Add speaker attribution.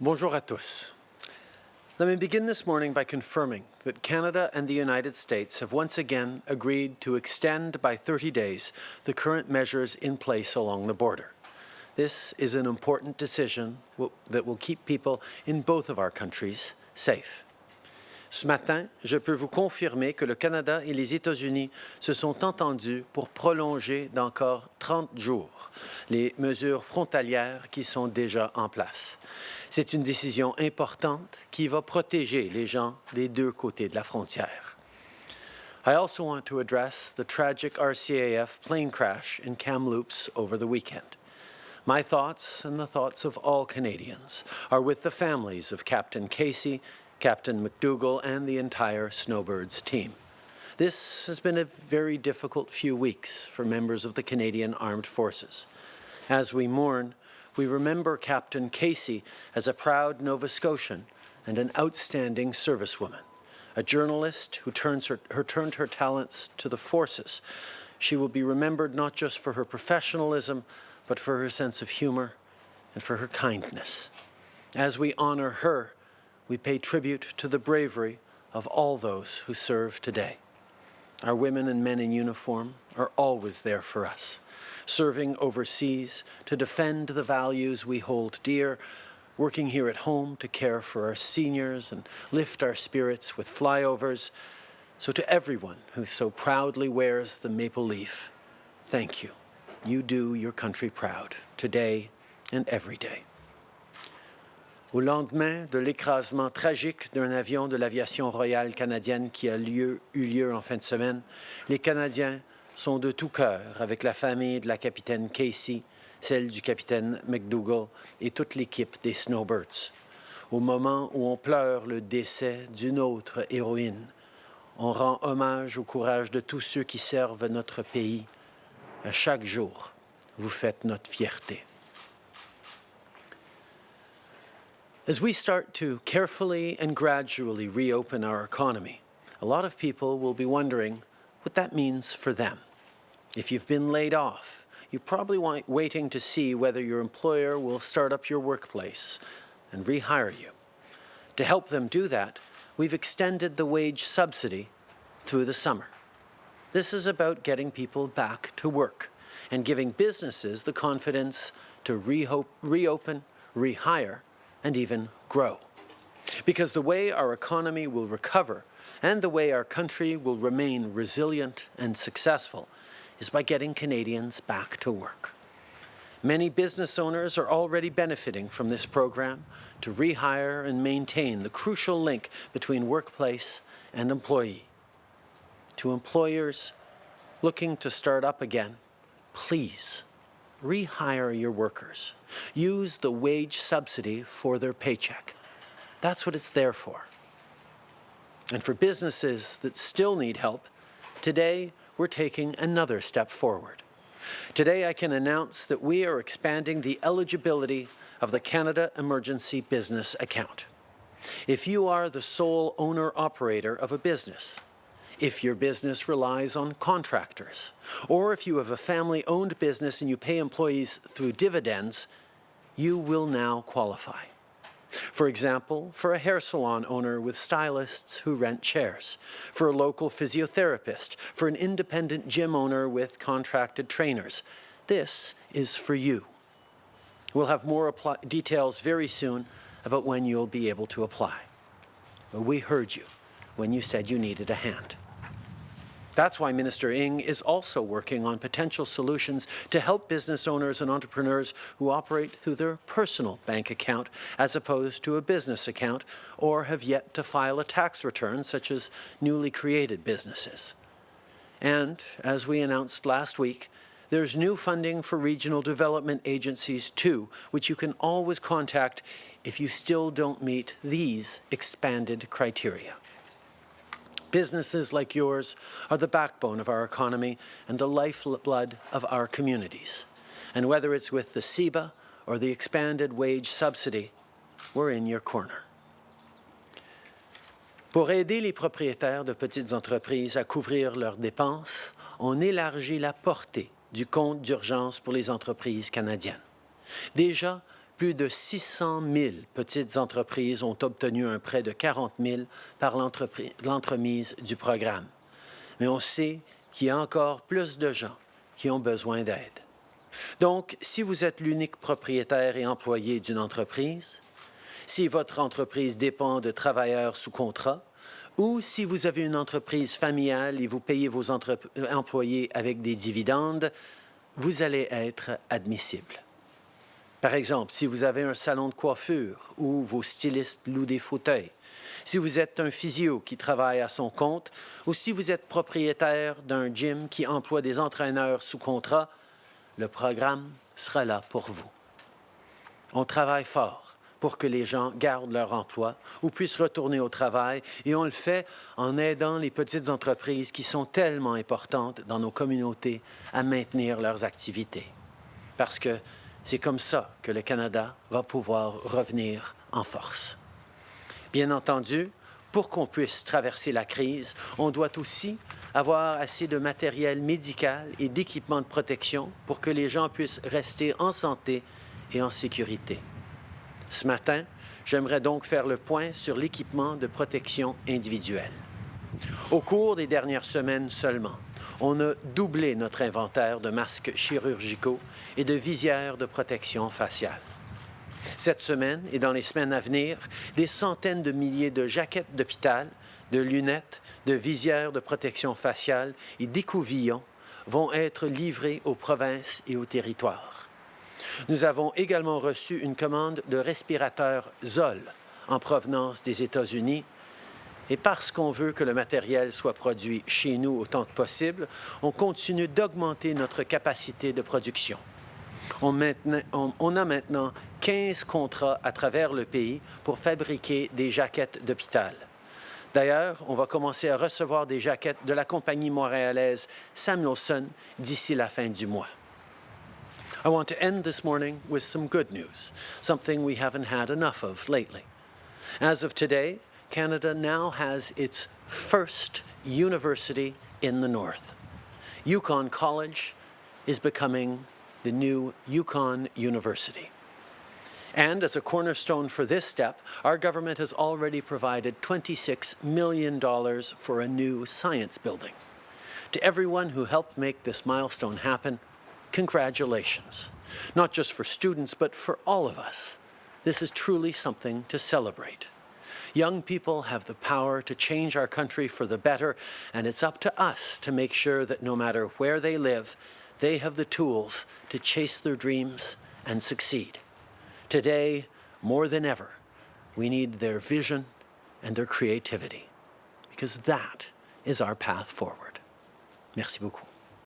Speaker 1: Bonjour à tous. Let me begin this morning by confirming that Canada and the United States have once again agreed to extend by 30 days the current measures in place along the border. This is an important decision that will keep people in both of our countries safe. Ce matin, je peux vous confirmer que le Canada et les États-Unis se sont entendus pour prolonger d'encore 30 jours les mesures frontalières qui sont déjà en place. C'est une décision importante qui va protéger les gens des deux côtés de la frontière. I also want to address the tragic RCAF plane crash in Kamloops over the weekend. My thoughts and the thoughts of all Canadians are with the families of Captain Casey, Captain MacDougall, and the entire Snowbirds team. This has been a very difficult few weeks for members of the Canadian Armed Forces. As we mourn, we remember Captain Casey as a proud Nova Scotian and an outstanding servicewoman, a journalist who her, her, turned her talents to the forces. She will be remembered not just for her professionalism, but for her sense of humor and for her kindness. As we honor her, we pay tribute to the bravery of all those who serve today. Our women and men in uniform are always there for us serving overseas to defend the values we hold dear, working here at home to care for our seniors and lift our spirits with flyovers. So to everyone who so proudly wears the maple leaf, thank you. You do your country proud, today and every day. Au lendemain de l'écrasement tragique d'un avion de l'aviation royale canadienne qui a lieu, eu lieu en fin de semaine, les Canadiens sont de tout cœur avec la famille de la capitaine Casey, celle du capitaine McDougall et toute l'équipe des Snowbirds. Au moment où on pleure le décès d'une autre héroïne, on rend hommage au courage de tous ceux qui servent notre pays. À chaque jour, vous faites notre fierté. As we start to carefully and gradually reopen our economy, a lot of people will be wondering what that means for them. If you've been laid off, you're probably waiting to see whether your employer will start up your workplace and rehire you. To help them do that, we've extended the wage subsidy through the summer. This is about getting people back to work and giving businesses the confidence to reopen, rehire, and even grow. Because the way our economy will recover and the way our country will remain resilient and successful is by getting Canadians back to work. Many business owners are already benefiting from this program to rehire and maintain the crucial link between workplace and employee. To employers looking to start up again, please rehire your workers. Use the wage subsidy for their paycheck. That's what it's there for. And for businesses that still need help, today we're taking another step forward. Today I can announce that we are expanding the eligibility of the Canada Emergency Business Account. If you are the sole owner-operator of a business, if your business relies on contractors, or if you have a family-owned business and you pay employees through dividends, you will now qualify. For example, for a hair salon owner with stylists who rent chairs, for a local physiotherapist, for an independent gym owner with contracted trainers. This is for you. We'll have more details very soon about when you'll be able to apply. But we heard you when you said you needed a hand. That's why Minister Ng is also working on potential solutions to help business owners and entrepreneurs who operate through their personal bank account as opposed to a business account or have yet to file a tax return such as newly created businesses. And as we announced last week, there's new funding for regional development agencies too, which you can always contact if you still don't meet these expanded criteria. Businesses like yours are the backbone of our economy and the lifeblood of our communities. And whether it's with the CEBA or the expanded wage subsidy, we're in your corner. Pour aider les propriétaires de petites entreprises à couvrir leurs dépenses, on élargit la portée du compte d'urgence pour les entreprises canadiennes. Déjà, plus de 600 000 petites entreprises ont obtenu un prêt de 40 000 par l'entremise du programme. Mais on sait qu'il y a encore plus de gens qui ont besoin d'aide. Donc, si vous êtes l'unique propriétaire et employé d'une entreprise, si votre entreprise dépend de travailleurs sous contrat, ou si vous avez une entreprise familiale et vous payez vos euh, employés avec des dividendes, vous allez être admissible. Par exemple, si vous avez un salon de coiffure où vos stylistes louent des fauteuils, si vous êtes un physio qui travaille à son compte ou si vous êtes propriétaire d'un gym qui emploie des entraîneurs sous contrat, le programme sera là pour vous. On travaille fort pour que les gens gardent leur emploi ou puissent retourner au travail et on le fait en aidant les petites entreprises qui sont tellement importantes dans nos communautés à maintenir leurs activités. Parce que c'est comme ça que le Canada va pouvoir revenir en force. Bien entendu, pour qu'on puisse traverser la crise, on doit aussi avoir assez de matériel médical et d'équipements de protection pour que les gens puissent rester en santé et en sécurité. Ce matin, j'aimerais donc faire le point sur l'équipement de protection individuelle. Au cours des dernières semaines seulement, on a doublé notre inventaire de masques chirurgicaux et de visières de protection faciale. Cette semaine et dans les semaines à venir, des centaines de milliers de jaquettes d'hôpital, de lunettes, de visières de protection faciale et d'écouvillons vont être livrés aux provinces et aux territoires. Nous avons également reçu une commande de respirateurs Zoll en provenance des États-Unis et parce qu'on veut que le matériel soit produit chez nous autant que possible, on continue d'augmenter notre capacité de production. On, a maintenant 15 contrats à travers le pays pour fabriquer des jaquettes d'hôpital. D'ailleurs, on va commencer à recevoir des jaquettes de la compagnie montréalaise Samuelson d'ici la fin du mois. I want to end this morning with some good news, something we haven't had enough of lately. As of today, Canada now has its first university in the north. Yukon College is becoming the new Yukon University. And as a cornerstone for this step, our government has already provided $26 million for a new science building. To everyone who helped make this milestone happen, congratulations. Not just for students, but for all of us. This is truly something to celebrate. Young people have the power to change our country for the better, and it's up to us to make sure that no matter where they live, they have the tools to chase their dreams and succeed. Today, more than ever, we need their vision and their creativity because that is our path forward. Merci beaucoup.